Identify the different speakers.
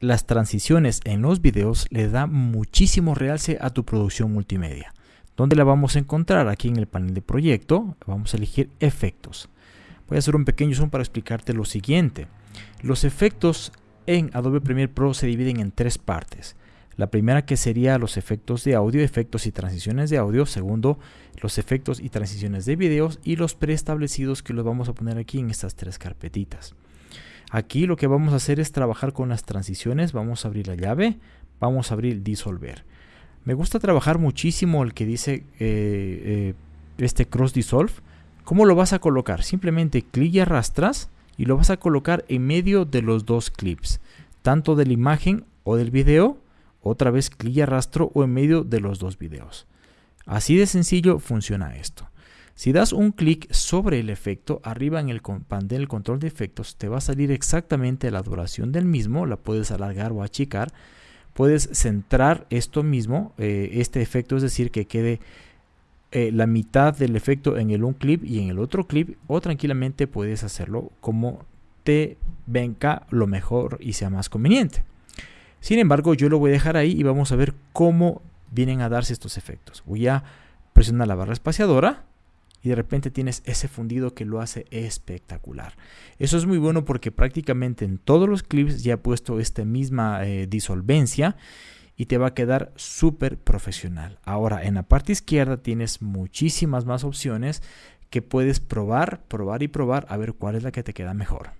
Speaker 1: las transiciones en los videos le da muchísimo realce a tu producción multimedia. ¿Dónde la vamos a encontrar? Aquí en el panel de proyecto vamos a elegir efectos. Voy a hacer un pequeño zoom para explicarte lo siguiente. Los efectos en Adobe Premiere Pro se dividen en tres partes. La primera que sería los efectos de audio, efectos y transiciones de audio. Segundo, los efectos y transiciones de videos. Y los preestablecidos que los vamos a poner aquí en estas tres carpetitas. Aquí lo que vamos a hacer es trabajar con las transiciones. Vamos a abrir la llave. Vamos a abrir disolver. Me gusta trabajar muchísimo el que dice eh, eh, este cross dissolve. ¿Cómo lo vas a colocar? Simplemente clic y arrastras y lo vas a colocar en medio de los dos clips. Tanto de la imagen o del video. Otra vez clic y arrastro o en medio de los dos videos. Así de sencillo funciona esto. Si das un clic sobre el efecto, arriba en el panel control de efectos, te va a salir exactamente la duración del mismo, la puedes alargar o achicar. Puedes centrar esto mismo, eh, este efecto, es decir, que quede eh, la mitad del efecto en el un clip y en el otro clip, o tranquilamente puedes hacerlo como te venga lo mejor y sea más conveniente. Sin embargo, yo lo voy a dejar ahí y vamos a ver cómo vienen a darse estos efectos. Voy a presionar la barra espaciadora de repente tienes ese fundido que lo hace espectacular. Eso es muy bueno porque prácticamente en todos los clips ya he puesto esta misma eh, disolvencia y te va a quedar súper profesional. Ahora en la parte izquierda tienes muchísimas más opciones que puedes probar, probar y probar a ver cuál es la que te queda mejor.